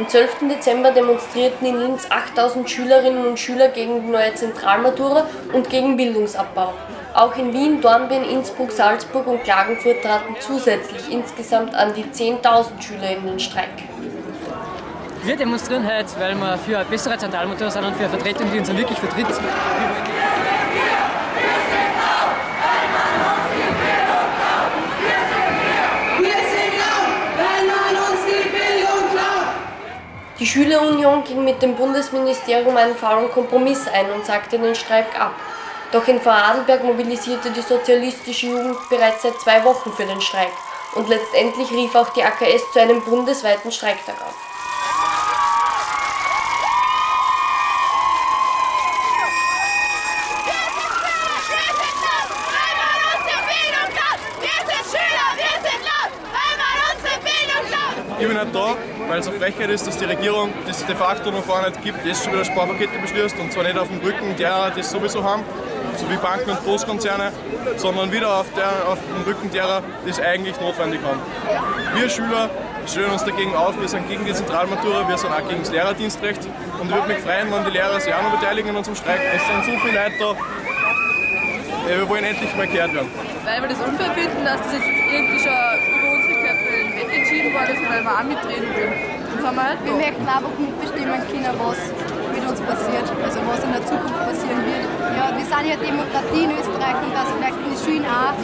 Am 12. Dezember demonstrierten in Linz 8000 Schülerinnen und Schüler gegen die neue Zentralmatura und gegen Bildungsabbau. Auch in Wien, Dornbirn, Innsbruck, Salzburg und Klagenfurt traten zusätzlich insgesamt an die 10.000 Schüler in den Streik. Wir demonstrieren heute, weil wir für eine bessere Zentralmatura sind und für eine Vertretung, die uns wirklich vertritt. Die Schülerunion ging mit dem Bundesministerium einen faulen Kompromiss ein und sagte den Streik ab. Doch in Vorarlberg mobilisierte die sozialistische Jugend bereits seit zwei Wochen für den Streik und letztendlich rief auch die AKS zu einem bundesweiten Streiktag auf. Ich bin nicht da, weil es eine Frechheit ist, dass die Regierung das de facto noch gar nicht gibt, jetzt schon wieder Sparpakete beschließt und zwar nicht auf dem Rücken derer, die es sowieso haben, so wie Banken und Großkonzerne, sondern wieder auf, der, auf dem Rücken derer, die es eigentlich notwendig haben. Wir Schüler stellen uns dagegen auf, wir sind gegen die Zentralmatura, wir sind auch gegen das Lehrerdienstrecht und ich würde mich freuen, wenn die Lehrer sich auch noch beteiligen an unserem Streik. Es sind so viele Leute da, wir wollen endlich mal gehört werden. Weil wir das unfair finden, dass das jetzt irgendwie schon entschieden worden ist, weil wir auch mitreden wollen. Halt wir möchten einfach mitbestimmen können, was mit uns passiert, also was in der Zukunft passieren wird. Ja, wir sind ja Demokratie in Österreich und dass vielleicht in den Schulen auch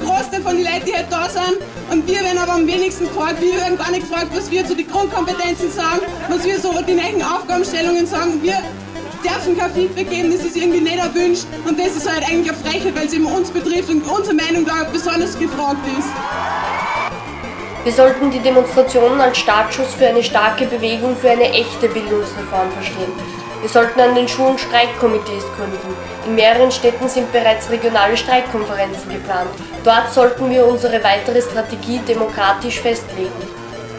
Großteil von den Leuten, die halt da sind. Und wir werden aber am wenigsten gefragt. Wir werden gar nicht gefragt, was wir zu den Grundkompetenzen sagen, was wir so die neuen Aufgabenstellungen sagen. Wir dürfen kein Feedback geben, das ist irgendwie nicht erwünscht. Und das ist halt eigentlich eine Frechheit, weil es eben uns betrifft und unsere Meinung da besonders gefragt ist. Wir sollten die Demonstrationen als Startschuss für eine starke Bewegung für eine echte Bildungsreform verstehen. Wir sollten an den Schulen Streikkomitees gründen. In mehreren Städten sind bereits regionale Streikkonferenzen geplant. Dort sollten wir unsere weitere Strategie demokratisch festlegen.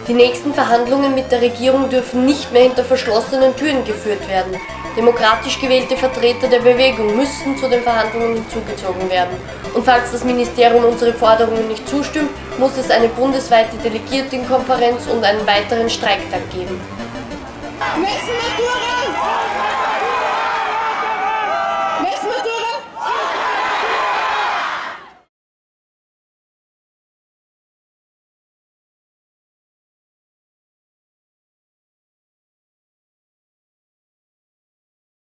Die nächsten Verhandlungen mit der Regierung dürfen nicht mehr hinter verschlossenen Türen geführt werden. Demokratisch gewählte Vertreter der Bewegung müssten zu den Verhandlungen hinzugezogen werden. Und falls das Ministerium unsere Forderungen nicht zustimmt, muss es eine bundesweite Delegiertenkonferenz und einen weiteren Streiktag geben. Messen Matura!